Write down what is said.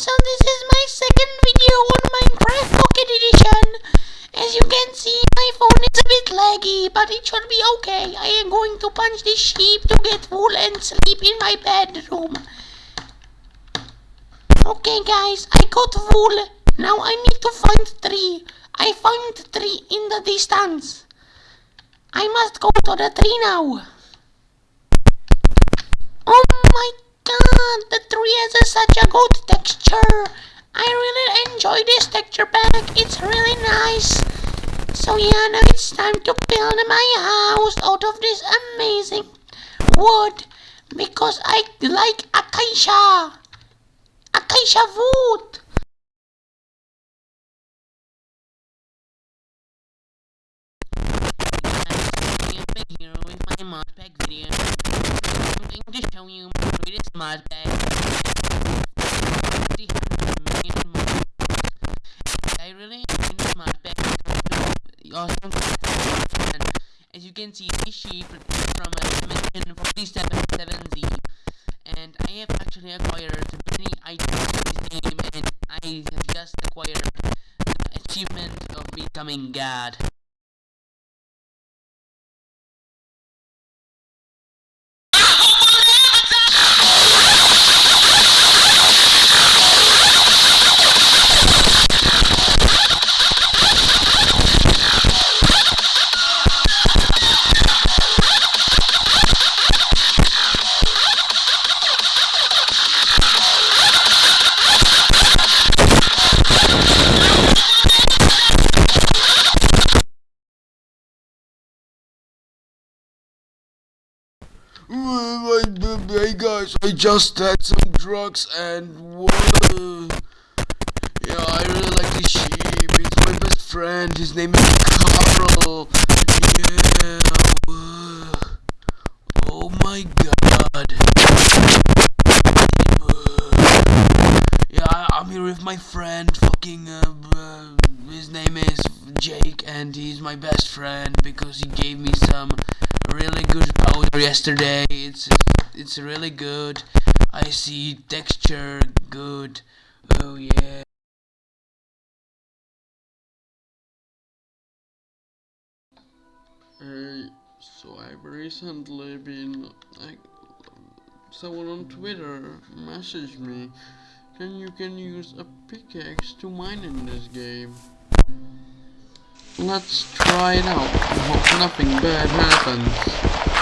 So this is my second video on Minecraft Pocket Edition. As you can see, my phone is a bit laggy, but it should be okay. I am going to punch this sheep to get wool and sleep in my bedroom. Okay guys, I got wool. Now I need to find tree. I found tree in the distance. I must go to the tree now. Oh my god, the tree has such a good texture. I really enjoy this texture pack. It's really nice. So yeah, now it's time to build my house out of this amazing wood because I like acacia. Acacia wood. Here with my mod pack video. I'm going to show you See how many. I really enjoy it's awesome and as you can see this sheep is from a dimension 477Z and I have actually acquired many items in this game and I have just acquired the achievement of becoming God. Hey guys, I just had some drugs and whoa. Yeah, I really like this sheep. He's my best friend. His name is Carl. Yeah. Oh my god. Yeah, I'm here with my friend. Fucking uh, uh, his name is Jake, and he's my best friend because he gave me some really good powder yesterday. It's it's really good. I see texture good. Oh yeah. Hey, so I've recently been like someone on Twitter messaged me and you can use a pickaxe to mine in this game. Let's try it out. Hope nothing bad happens.